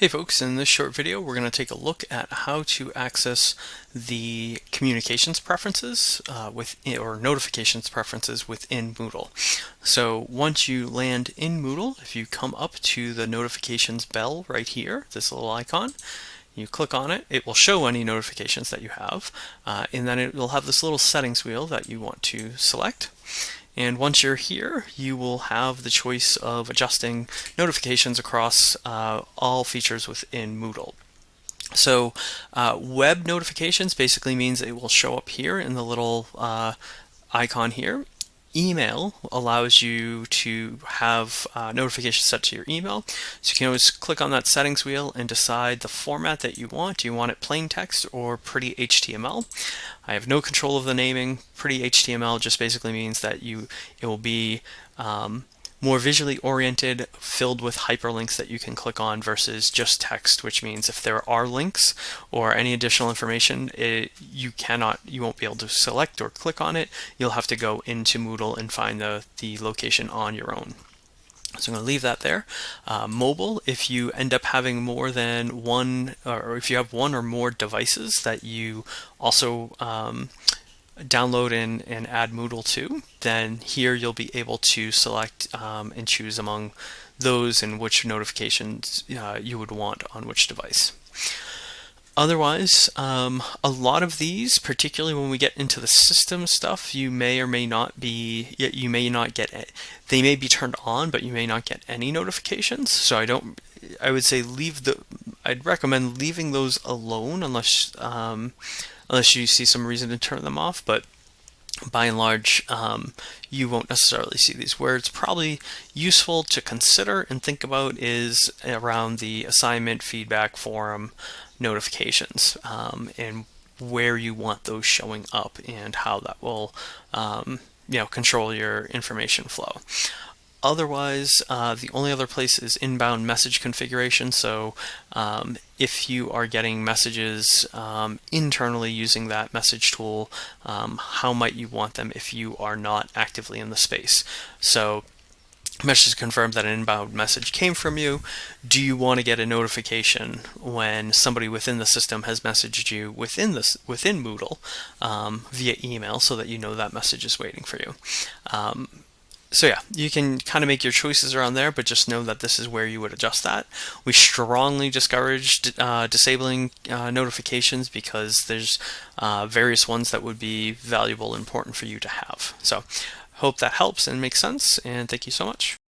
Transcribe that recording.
Hey folks, in this short video we're going to take a look at how to access the communications preferences uh, with or notifications preferences within Moodle. So once you land in Moodle, if you come up to the notifications bell right here, this little icon, you click on it, it will show any notifications that you have, uh, and then it will have this little settings wheel that you want to select. And once you're here, you will have the choice of adjusting notifications across uh, all features within Moodle. So uh, web notifications basically means it will show up here in the little uh, icon here email allows you to have uh, notifications set to your email. So you can always click on that settings wheel and decide the format that you want. Do you want it plain text or pretty HTML? I have no control of the naming. Pretty HTML just basically means that you it will be um, more visually oriented, filled with hyperlinks that you can click on versus just text, which means if there are links or any additional information, it, you cannot, you won't be able to select or click on it. You'll have to go into Moodle and find the, the location on your own. So I'm going to leave that there. Uh, mobile, if you end up having more than one, or if you have one or more devices that you also um, download and, and add Moodle to, then here you'll be able to select um, and choose among those and which notifications uh, you would want on which device. Otherwise, um, a lot of these, particularly when we get into the system stuff, you may or may not be, you may not get, it. they may be turned on, but you may not get any notifications. So I don't, I would say leave the, I'd recommend leaving those alone unless, um, unless you see some reason to turn them off. But by and large, um, you won't necessarily see these. Where it's probably useful to consider and think about is around the assignment, feedback, forum, notifications, um, and where you want those showing up and how that will um, you know, control your information flow. Otherwise, uh, the only other place is inbound message configuration. So um, if you are getting messages um, internally using that message tool, um, how might you want them if you are not actively in the space? So message confirms that an inbound message came from you. Do you want to get a notification when somebody within the system has messaged you within this within Moodle um, via email so that you know that message is waiting for you? So yeah, you can kind of make your choices around there, but just know that this is where you would adjust that. We strongly discourage uh, disabling uh, notifications because there's uh, various ones that would be valuable and important for you to have. So hope that helps and makes sense, and thank you so much.